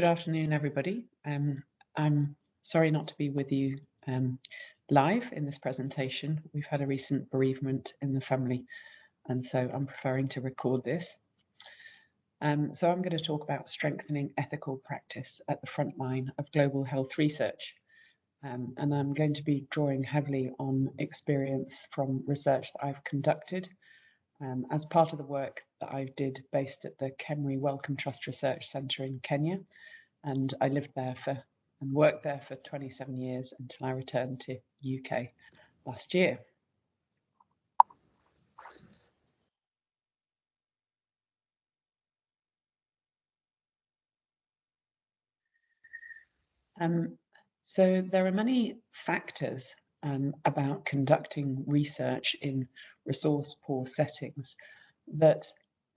Good afternoon, everybody. Um, I'm sorry not to be with you um, live in this presentation. We've had a recent bereavement in the family, and so I'm preferring to record this. Um, so I'm going to talk about strengthening ethical practice at the front line of global health research. Um, and I'm going to be drawing heavily on experience from research that I've conducted um, as part of the work that I did based at the KEMRI Wellcome Trust Research Centre in Kenya. And I lived there for and worked there for 27 years until I returned to UK last year. Um, so there are many factors um, about conducting research in resource poor settings that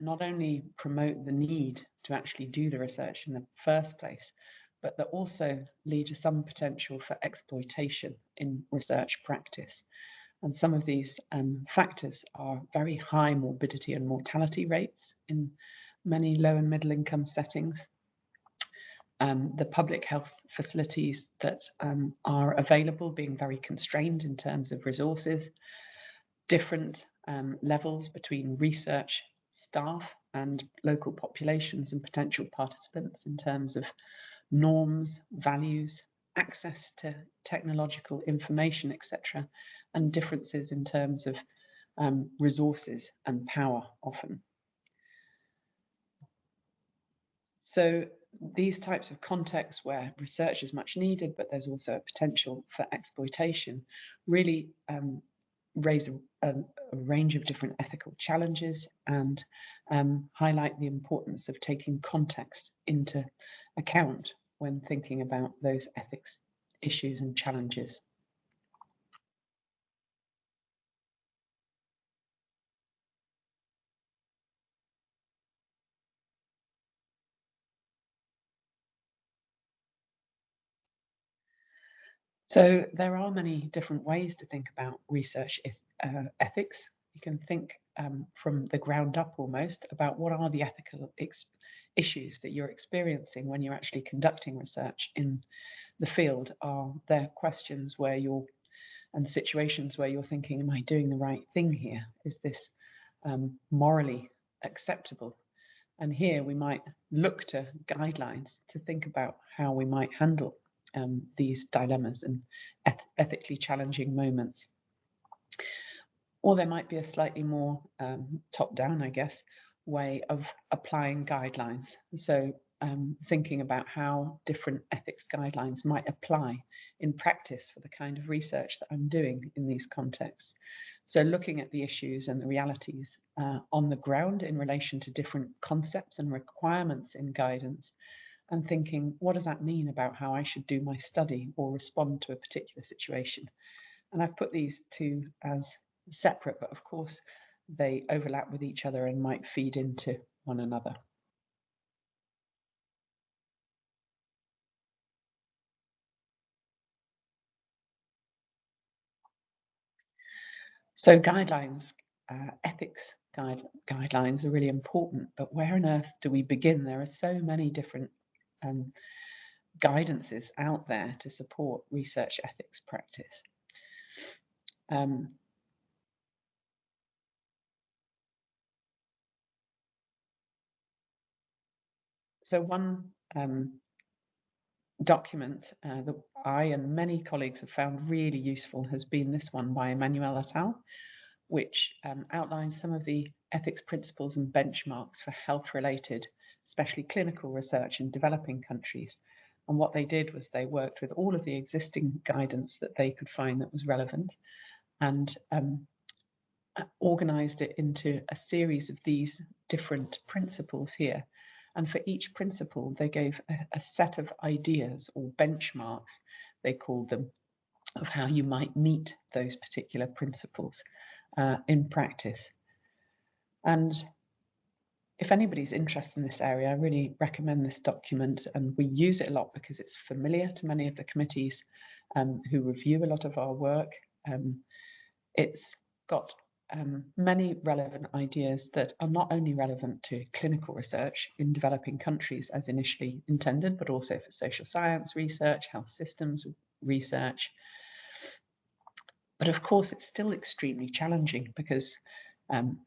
not only promote the need to actually do the research in the first place, but that also lead to some potential for exploitation in research practice. And some of these um, factors are very high morbidity and mortality rates in many low and middle income settings, um, the public health facilities that um, are available being very constrained in terms of resources, different um, levels between research staff and local populations and potential participants in terms of norms, values, access to technological information, etc., and differences in terms of um, resources and power often. So these types of contexts where research is much needed, but there's also a potential for exploitation, really um, raise a, a, a, range of different ethical challenges and um, highlight the importance of taking context into account when thinking about those ethics issues and challenges. So there are many different ways to think about research uh, ethics. You can think um, from the ground up almost about what are the ethical issues that you're experiencing when you're actually conducting research in the field. Are there questions where you're and situations where you're thinking, am I doing the right thing here? Is this um, morally acceptable? And here we might look to guidelines to think about how we might handle um, these dilemmas and eth ethically challenging moments. Or there might be a slightly more um, top down, I guess, way of applying guidelines. So um, thinking about how different ethics guidelines might apply in practice for the kind of research that I'm doing in these contexts. So looking at the issues and the realities uh, on the ground in relation to different concepts and requirements in guidance and thinking, what does that mean about how I should do my study or respond to a particular situation? And I've put these two as separate, but of course they overlap with each other and might feed into one another. So guidelines, uh, ethics guide, guidelines are really important, but where on earth do we begin? There are so many different um, guidances out there to support research ethics practice. Um, so one um, document uh, that I and many colleagues have found really useful has been this one by Emanuel al., which um, outlines some of the ethics principles and benchmarks for health-related especially clinical research in developing countries. And what they did was they worked with all of the existing guidance that they could find that was relevant and um, organized it into a series of these different principles here. And for each principle, they gave a, a set of ideas or benchmarks, they called them, of how you might meet those particular principles uh, in practice. And if anybody's interested in this area, I really recommend this document and we use it a lot because it's familiar to many of the committees um, who review a lot of our work. Um, it's got um, many relevant ideas that are not only relevant to clinical research in developing countries as initially intended, but also for social science research, health systems research. But of course, it's still extremely challenging because um,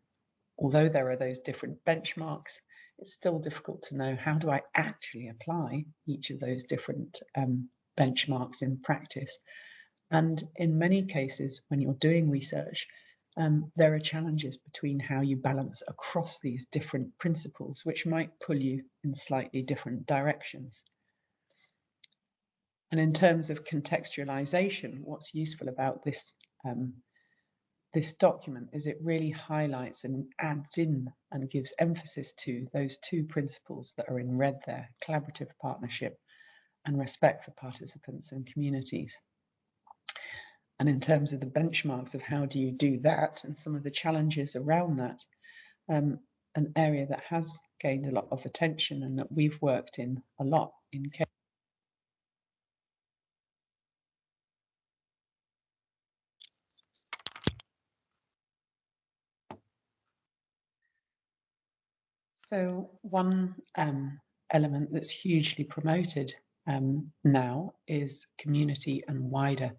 although there are those different benchmarks, it's still difficult to know how do I actually apply each of those different um, benchmarks in practice. And in many cases, when you're doing research, um, there are challenges between how you balance across these different principles, which might pull you in slightly different directions. And in terms of contextualization, what's useful about this um, this document is it really highlights and adds in and gives emphasis to those two principles that are in red there, collaborative partnership and respect for participants and communities. And in terms of the benchmarks of how do you do that and some of the challenges around that, um, an area that has gained a lot of attention and that we've worked in a lot in So one um, element that's hugely promoted um, now is community and wider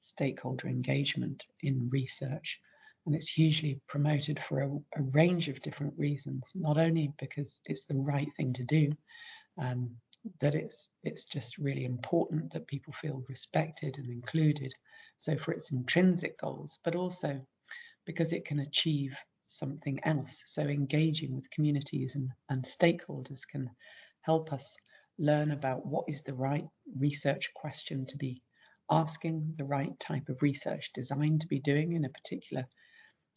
stakeholder engagement in research. And it's hugely promoted for a, a range of different reasons, not only because it's the right thing to do, um, that it's it's just really important that people feel respected and included. So for its intrinsic goals, but also because it can achieve something else. So engaging with communities and, and stakeholders can help us learn about what is the right research question to be asking, the right type of research design to be doing in a particular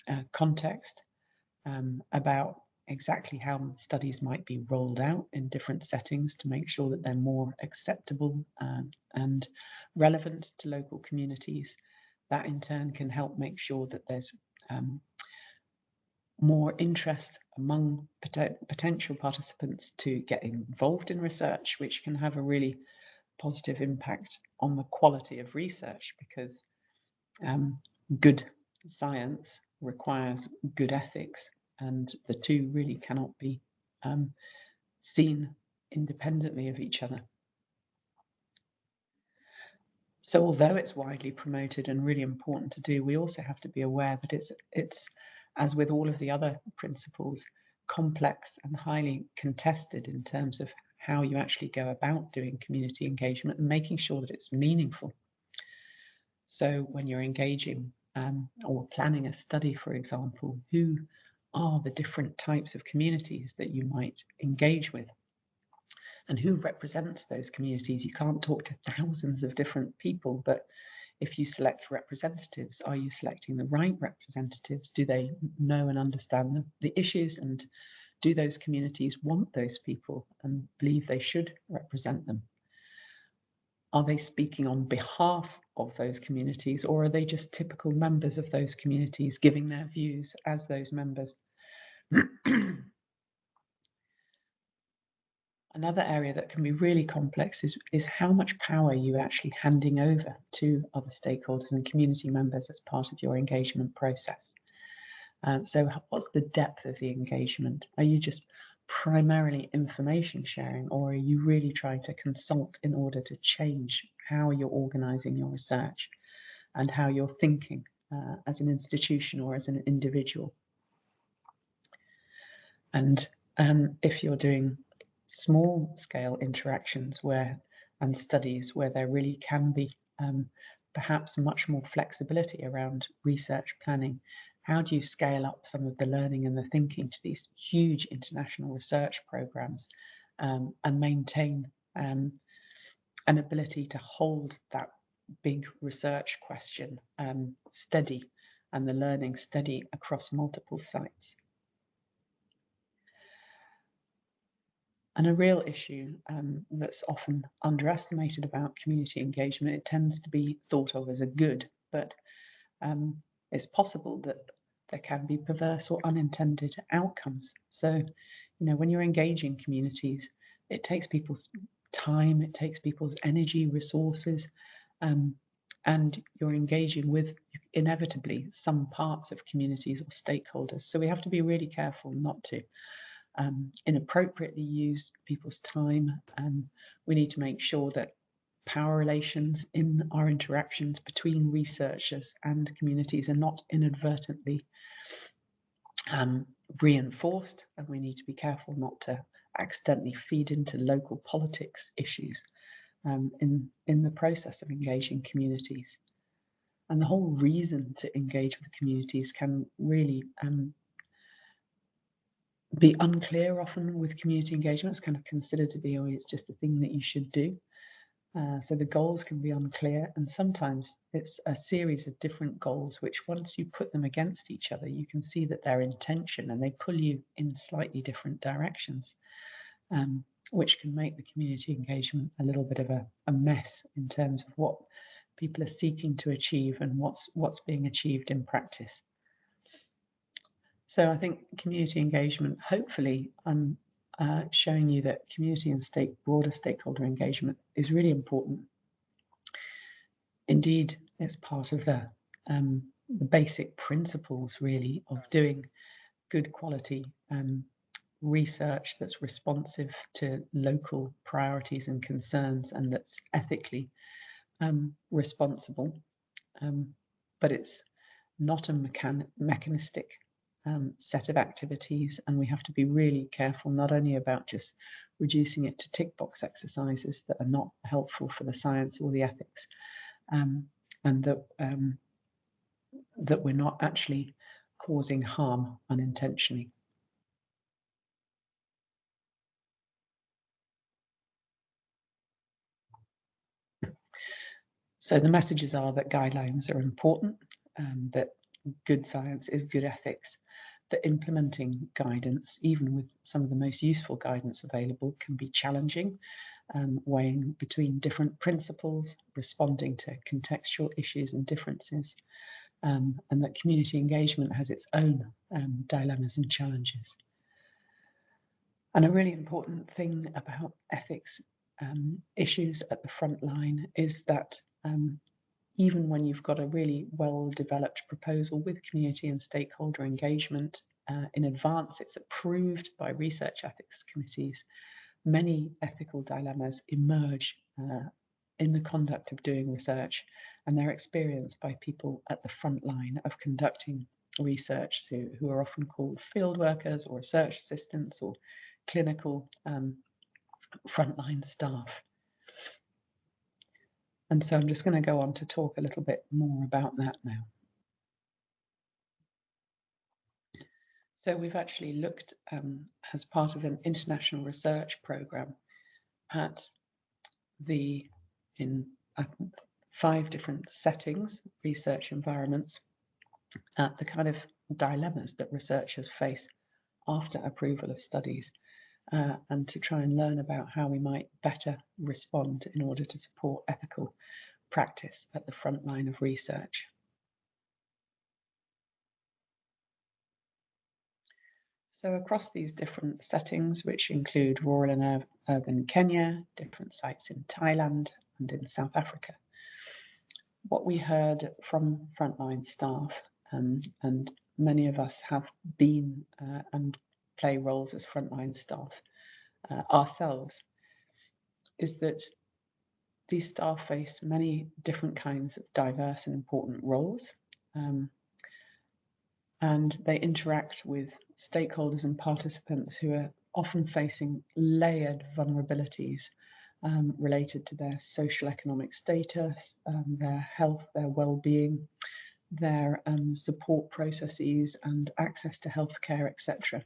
uh, context, um, about exactly how studies might be rolled out in different settings to make sure that they're more acceptable uh, and relevant to local communities. That in turn can help make sure that there's um, more interest among pot potential participants to get involved in research, which can have a really positive impact on the quality of research because um, good science requires good ethics, and the two really cannot be um, seen independently of each other. So although it's widely promoted and really important to do, we also have to be aware that it's it's as with all of the other principles, complex and highly contested in terms of how you actually go about doing community engagement and making sure that it's meaningful. So when you're engaging um, or planning a study, for example, who are the different types of communities that you might engage with? And who represents those communities? You can't talk to thousands of different people, but if you select representatives, are you selecting the right representatives? Do they know and understand the, the issues? And do those communities want those people and believe they should represent them? Are they speaking on behalf of those communities or are they just typical members of those communities giving their views as those members? Another area that can be really complex is, is how much power you're actually handing over to other stakeholders and community members as part of your engagement process. Uh, so what's the depth of the engagement? Are you just primarily information sharing or are you really trying to consult in order to change how you're organizing your research and how you're thinking uh, as an institution or as an individual? And um, if you're doing small scale interactions where and studies where there really can be um, perhaps much more flexibility around research planning. How do you scale up some of the learning and the thinking to these huge international research programs um, and maintain um, an ability to hold that big research question um, steady and the learning steady across multiple sites? And a real issue um, that's often underestimated about community engagement, it tends to be thought of as a good, but um, it's possible that there can be perverse or unintended outcomes. So, you know, when you're engaging communities, it takes people's time, it takes people's energy, resources, um, and you're engaging with, inevitably some parts of communities or stakeholders. So we have to be really careful not to um, inappropriately use people's time. And we need to make sure that power relations in our interactions between researchers and communities are not inadvertently um, reinforced. And we need to be careful not to accidentally feed into local politics issues um, in, in the process of engaging communities. And the whole reason to engage with communities can really um, be unclear often with community engagement. It's kind of considered to be, oh, it's just a thing that you should do. Uh, so the goals can be unclear, and sometimes it's a series of different goals, which once you put them against each other, you can see that intention and they pull you in slightly different directions, um, which can make the community engagement a little bit of a, a mess in terms of what people are seeking to achieve and what's what's being achieved in practice. So I think community engagement, hopefully, I'm uh, showing you that community and stake, broader stakeholder engagement is really important. Indeed, it's part of the, um, the basic principles, really, of doing good quality um, research that's responsive to local priorities and concerns and that's ethically um, responsible. Um, but it's not a mechan mechanistic um, set of activities, and we have to be really careful not only about just reducing it to tick box exercises that are not helpful for the science or the ethics, um, and that um, that we're not actually causing harm unintentionally. So the messages are that guidelines are important, um, that good science is good ethics, that implementing guidance, even with some of the most useful guidance available, can be challenging, um, weighing between different principles, responding to contextual issues and differences, um, and that community engagement has its own um, dilemmas and challenges. And a really important thing about ethics um, issues at the front line is that um, even when you've got a really well developed proposal with community and stakeholder engagement uh, in advance, it's approved by research ethics committees, many ethical dilemmas emerge uh, in the conduct of doing research and they're experienced by people at the front line of conducting research who, who are often called field workers or research assistants or clinical um, frontline staff. And so I'm just going to go on to talk a little bit more about that now. So we've actually looked um, as part of an international research program at the, in uh, five different settings, research environments, at the kind of dilemmas that researchers face after approval of studies uh, and to try and learn about how we might better respond in order to support ethical practice at the front line of research. So across these different settings, which include rural and urban Kenya, different sites in Thailand and in South Africa, what we heard from frontline staff, um, and many of us have been uh, and play roles as frontline staff uh, ourselves is that these staff face many different kinds of diverse and important roles. Um, and they interact with stakeholders and participants who are often facing layered vulnerabilities um, related to their social economic status, um, their health, their well-being, their um, support processes and access to healthcare, etc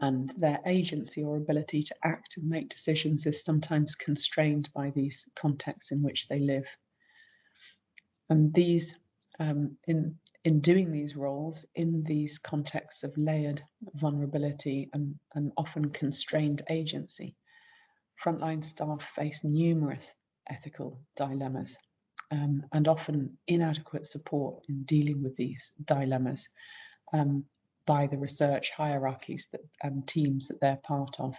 and their agency or ability to act and make decisions is sometimes constrained by these contexts in which they live. And these, um, in, in doing these roles, in these contexts of layered vulnerability and, and often constrained agency, frontline staff face numerous ethical dilemmas um, and often inadequate support in dealing with these dilemmas. Um, by the research hierarchies that, and teams that they're part of.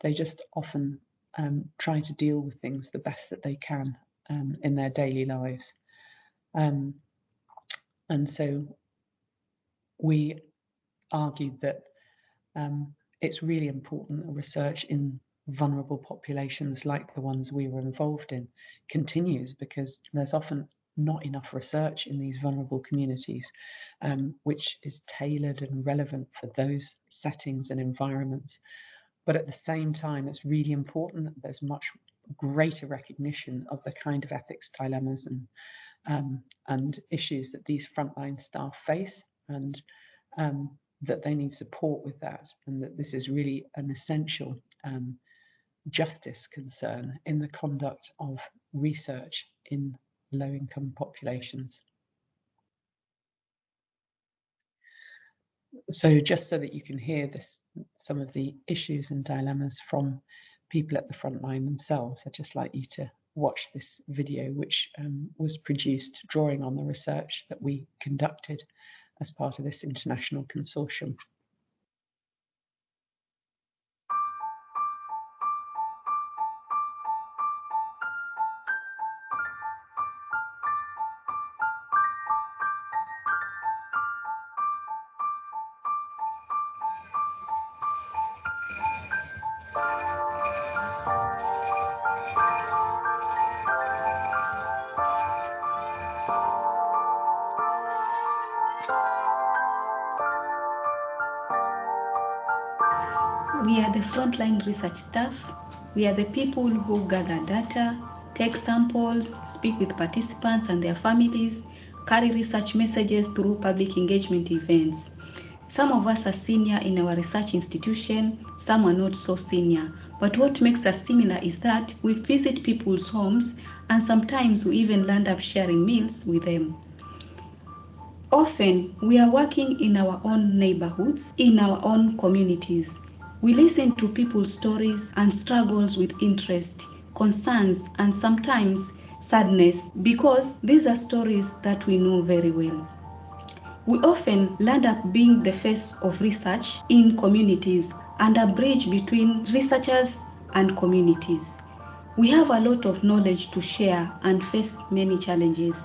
They just often um, try to deal with things the best that they can um, in their daily lives. Um, and so we argued that um, it's really important that research in vulnerable populations like the ones we were involved in continues because there's often not enough research in these vulnerable communities, um, which is tailored and relevant for those settings and environments. But at the same time, it's really important that there's much greater recognition of the kind of ethics dilemmas and um, and issues that these frontline staff face, and um, that they need support with that, and that this is really an essential um, justice concern in the conduct of research in low-income populations. So just so that you can hear this, some of the issues and dilemmas from people at the front line themselves, I'd just like you to watch this video, which um, was produced drawing on the research that we conducted as part of this international consortium. Research staff. We are the people who gather data, take samples, speak with participants and their families, carry research messages through public engagement events. Some of us are senior in our research institution, some are not so senior. But what makes us similar is that we visit people's homes and sometimes we even land up sharing meals with them. Often, we are working in our own neighborhoods, in our own communities. We listen to people's stories and struggles with interest, concerns, and sometimes sadness because these are stories that we know very well. We often land up being the face of research in communities and a bridge between researchers and communities. We have a lot of knowledge to share and face many challenges.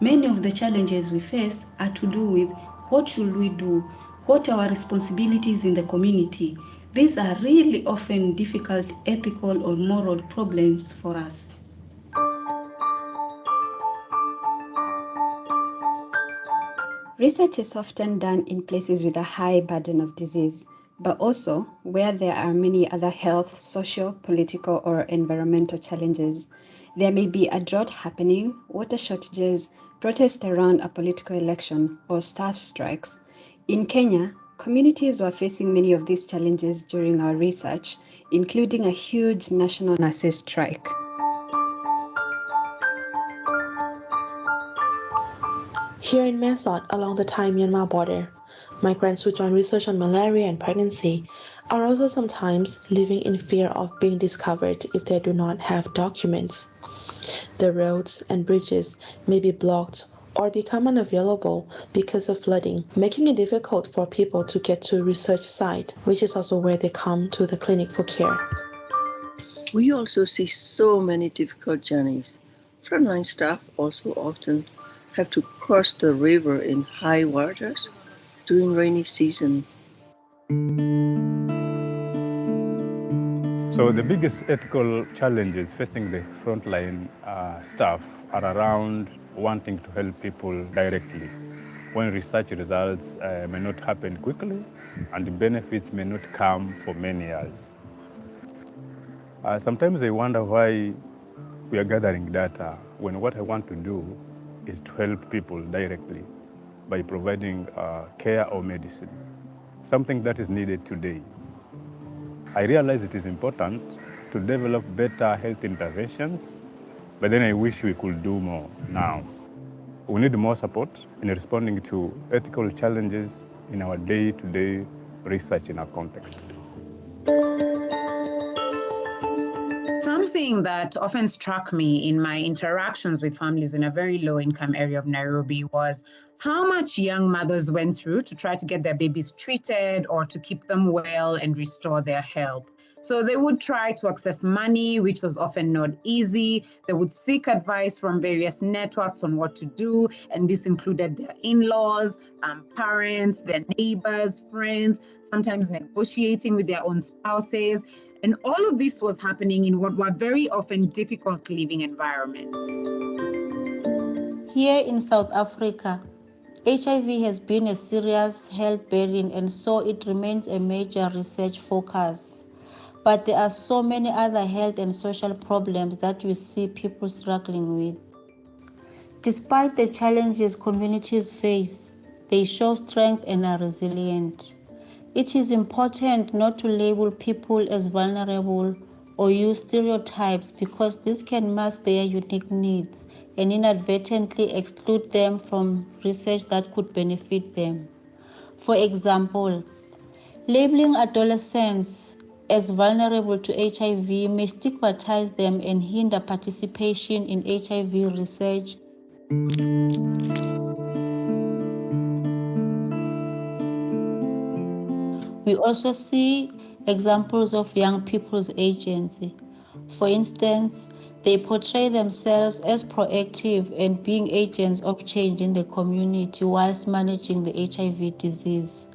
Many of the challenges we face are to do with what should we do, what are our responsibilities in the community. These are really often difficult ethical or moral problems for us. Research is often done in places with a high burden of disease, but also where there are many other health, social, political, or environmental challenges. There may be a drought happening, water shortages, protests around a political election, or staff strikes. In Kenya, communities were facing many of these challenges during our research, including a huge national nurses strike. Here in Mae along the Thai-Myanmar border, migrants who join research on malaria and pregnancy are also sometimes living in fear of being discovered if they do not have documents. The roads and bridges may be blocked or become unavailable because of flooding, making it difficult for people to get to research site, which is also where they come to the clinic for care. We also see so many difficult journeys. Frontline staff also often have to cross the river in high waters during rainy season. So the biggest ethical challenges facing the frontline uh, staff are around wanting to help people directly when research results uh, may not happen quickly and the benefits may not come for many years. Uh, sometimes I wonder why we are gathering data when what I want to do is to help people directly by providing uh, care or medicine, something that is needed today. I realize it is important to develop better health interventions, but then I wish we could do more now. We need more support in responding to ethical challenges in our day-to-day -day research in our context. Something that often struck me in my interactions with families in a very low income area of Nairobi was how much young mothers went through to try to get their babies treated or to keep them well and restore their health. So they would try to access money, which was often not easy. They would seek advice from various networks on what to do, and this included their in laws, um, parents, their neighbors, friends, sometimes negotiating with their own spouses. And all of this was happening in what were very often difficult living environments. Here in South Africa, HIV has been a serious health burden and so it remains a major research focus. But there are so many other health and social problems that we see people struggling with. Despite the challenges communities face, they show strength and are resilient. It is important not to label people as vulnerable or use stereotypes because this can mask their unique needs and inadvertently exclude them from research that could benefit them. For example, labeling adolescents as vulnerable to HIV may stigmatize them and hinder participation in HIV research. We also see examples of young people's agency. For instance, they portray themselves as proactive and being agents of change in the community whilst managing the HIV disease.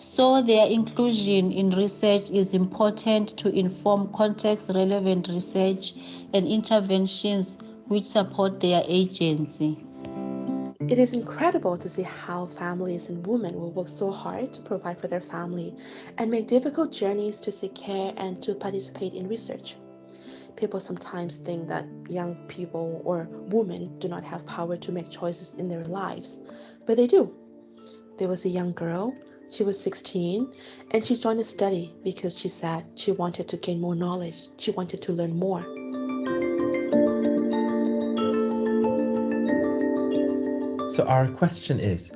So, their inclusion in research is important to inform context relevant research and interventions which support their agency. It is incredible to see how families and women will work so hard to provide for their family and make difficult journeys to seek care and to participate in research. People sometimes think that young people or women do not have power to make choices in their lives, but they do. There was a young girl, she was 16, and she joined a study because she said she wanted to gain more knowledge, she wanted to learn more. So our question is,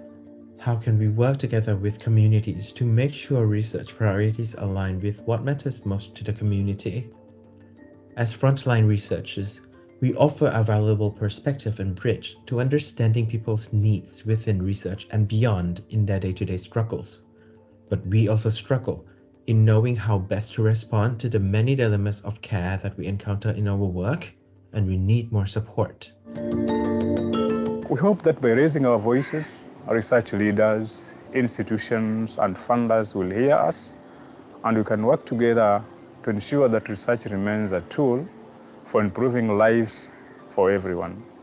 how can we work together with communities to make sure research priorities align with what matters most to the community? As frontline researchers, we offer a valuable perspective and bridge to understanding people's needs within research and beyond in their day-to-day -day struggles. But we also struggle in knowing how best to respond to the many dilemmas of care that we encounter in our work, and we need more support. We hope that by raising our voices, our research leaders, institutions, and funders will hear us, and we can work together to ensure that research remains a tool for improving lives for everyone.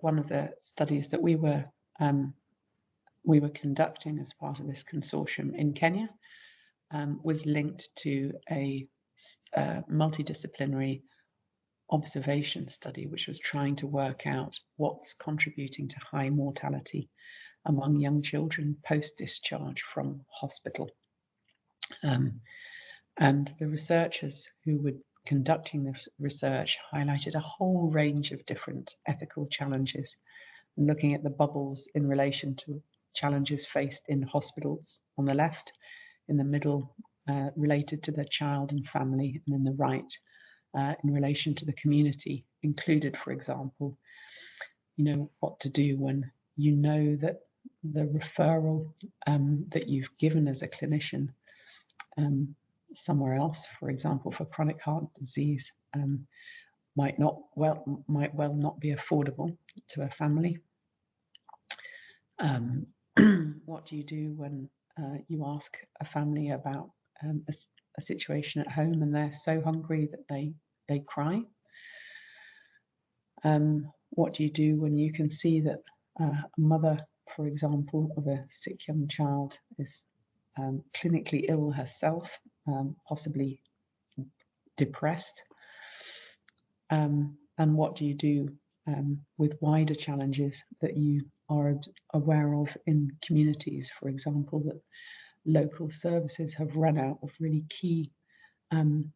One of the studies that we were um, we were conducting as part of this consortium in Kenya um, was linked to a uh, multidisciplinary observation study, which was trying to work out what's contributing to high mortality among young children post-discharge from hospital. Um, and the researchers who were conducting this research highlighted a whole range of different ethical challenges, looking at the bubbles in relation to challenges faced in hospitals on the left, in the middle uh, related to the child and family, and in the right uh, in relation to the community, included, for example, you know, what to do when you know that the referral um, that you've given as a clinician um, somewhere else, for example, for chronic heart disease, um, might not well might well not be affordable to a family. Um, what do you do when uh, you ask a family about um, a, a, situation at home and they're so hungry that they they cry? Um, what do you do when you can see that uh, a mother, for example, of a sick young child is um, clinically ill herself, um, possibly depressed. Um, and what do you do um, with wider challenges that you are aware of in communities, for example, that local services have run out of really key um,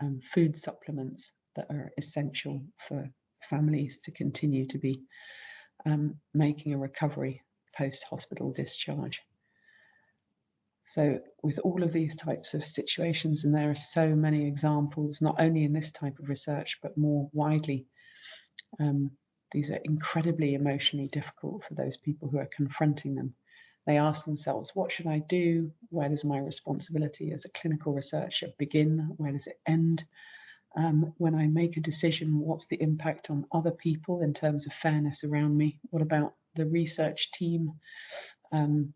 um, food supplements that are essential for families to continue to be um, making a recovery post hospital discharge. So, with all of these types of situations, and there are so many examples, not only in this type of research, but more widely, um, these are incredibly emotionally difficult for those people who are confronting them. They ask themselves, what should I do? Where does my responsibility as a clinical researcher begin? Where does it end? Um, when I make a decision, what's the impact on other people in terms of fairness around me? What about the research team? Um,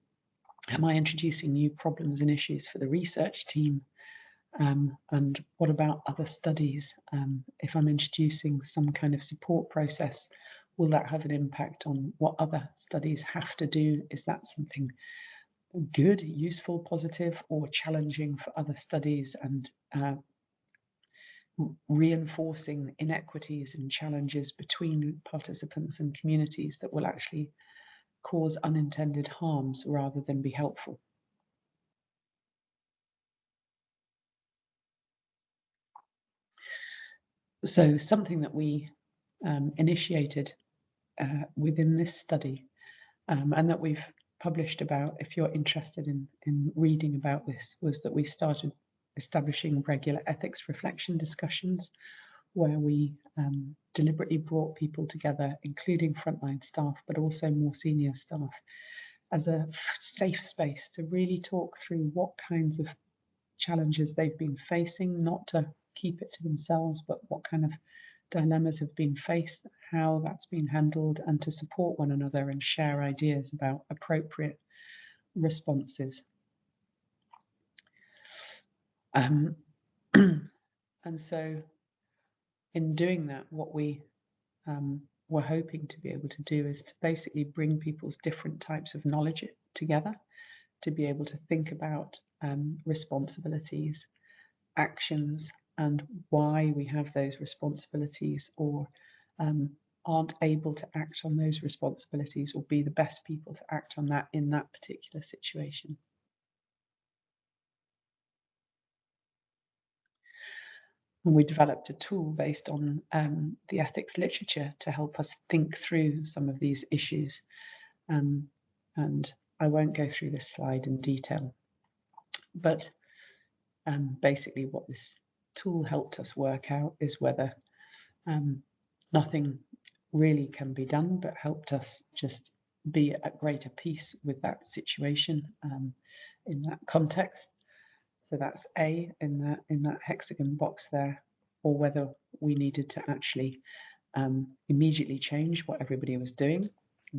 am I introducing new problems and issues for the research team? Um, and what about other studies? Um, if I'm introducing some kind of support process, will that have an impact on what other studies have to do? Is that something good, useful, positive, or challenging for other studies and uh, reinforcing inequities and challenges between participants and communities that will actually cause unintended harms rather than be helpful? So something that we um, initiated uh, within this study um, and that we've published about, if you're interested in, in reading about this, was that we started establishing regular ethics reflection discussions where we um, deliberately brought people together, including frontline staff, but also more senior staff, as a safe space to really talk through what kinds of challenges they've been facing, not to keep it to themselves, but what kind of dilemmas have been faced, how that's been handled, and to support one another and share ideas about appropriate responses. Um, and so, in doing that, what we um, were hoping to be able to do is to basically bring people's different types of knowledge together to be able to think about um, responsibilities, actions, and why we have those responsibilities or um, aren't able to act on those responsibilities or be the best people to act on that in that particular situation. And we developed a tool based on um, the ethics literature to help us think through some of these issues. Um, and I won't go through this slide in detail, but um, basically what this tool helped us work out is whether um, nothing really can be done, but helped us just be at greater peace with that situation um, in that context. So that's A in that in that hexagon box there, or whether we needed to actually um, immediately change what everybody was doing.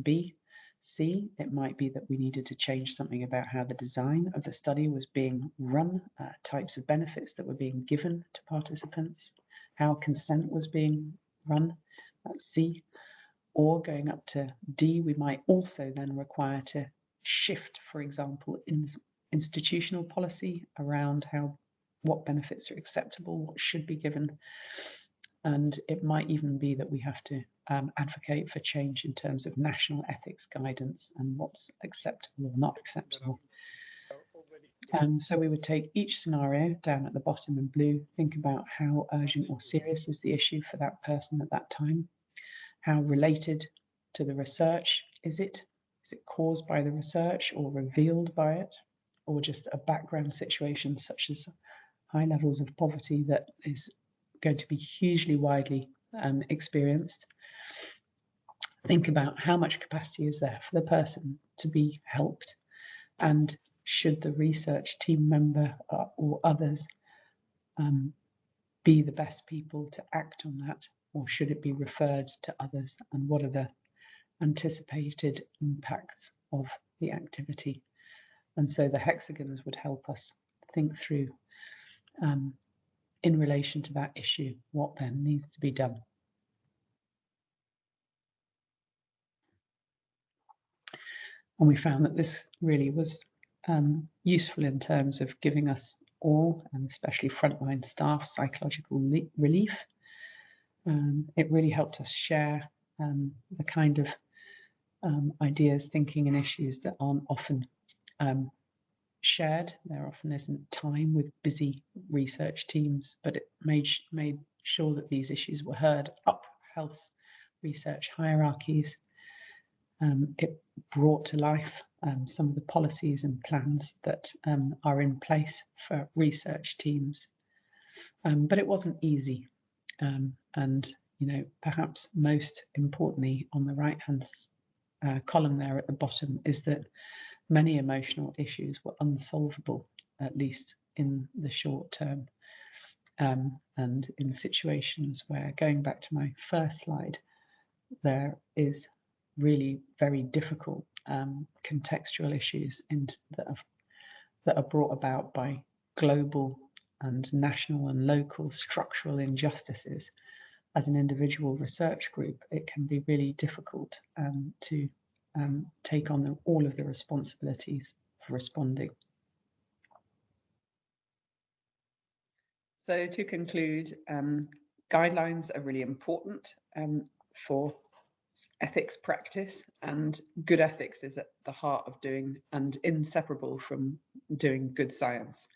B, C, it might be that we needed to change something about how the design of the study was being run, uh, types of benefits that were being given to participants, how consent was being run, that's C. Or going up to D, we might also then require to shift, for example, in institutional policy around how what benefits are acceptable, what should be given. And it might even be that we have to um, advocate for change in terms of national ethics guidance and what's acceptable or not acceptable. Um, so we would take each scenario down at the bottom in blue, think about how urgent or serious is the issue for that person at that time, how related to the research is it, is it caused by the research or revealed by it, or just a background situation such as high levels of poverty that is going to be hugely widely um, experienced. Think about how much capacity is there for the person to be helped. And should the research team member uh, or others um, be the best people to act on that? Or should it be referred to others? And what are the anticipated impacts of the activity and so the hexagons would help us think through um, in relation to that issue, what then needs to be done. And we found that this really was um, useful in terms of giving us all, and especially frontline staff, psychological relief. Um, it really helped us share um, the kind of um, ideas, thinking, and issues that aren't often um, shared. There often isn't time with busy research teams, but it made, made sure that these issues were heard up health research hierarchies. Um, it brought to life um, some of the policies and plans that um, are in place for research teams. Um, but it wasn't easy. Um, and, you know, perhaps most importantly on the right hand uh, column there at the bottom is that many emotional issues were unsolvable, at least in the short term. Um, and in situations where, going back to my first slide, there is really very difficult um, contextual issues in, that, are, that are brought about by global and national and local structural injustices. As an individual research group, it can be really difficult um, to um, take on the, all of the responsibilities for responding. So to conclude, um, guidelines are really important um, for ethics practice and good ethics is at the heart of doing and inseparable from doing good science.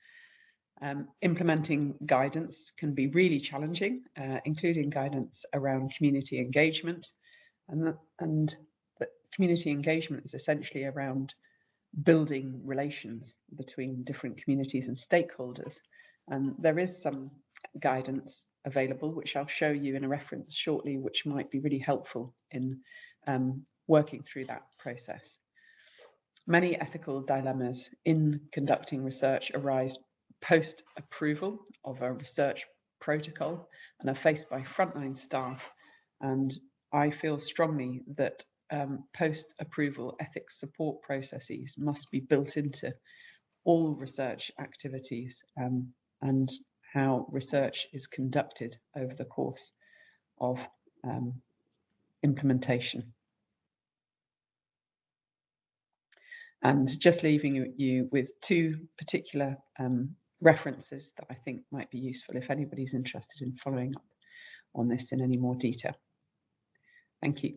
Um, implementing guidance can be really challenging, uh, including guidance around community engagement. And, and community engagement is essentially around building relations between different communities and stakeholders. And there is some guidance available, which I'll show you in a reference shortly, which might be really helpful in um, working through that process. Many ethical dilemmas in conducting research arise post-approval of a research protocol and are faced by frontline staff. And I feel strongly that um, post-approval ethics support processes must be built into all research activities um, and how research is conducted over the course of um, implementation. And just leaving you with two particular um, references that I think might be useful if anybody's interested in following up on this in any more detail. Thank you.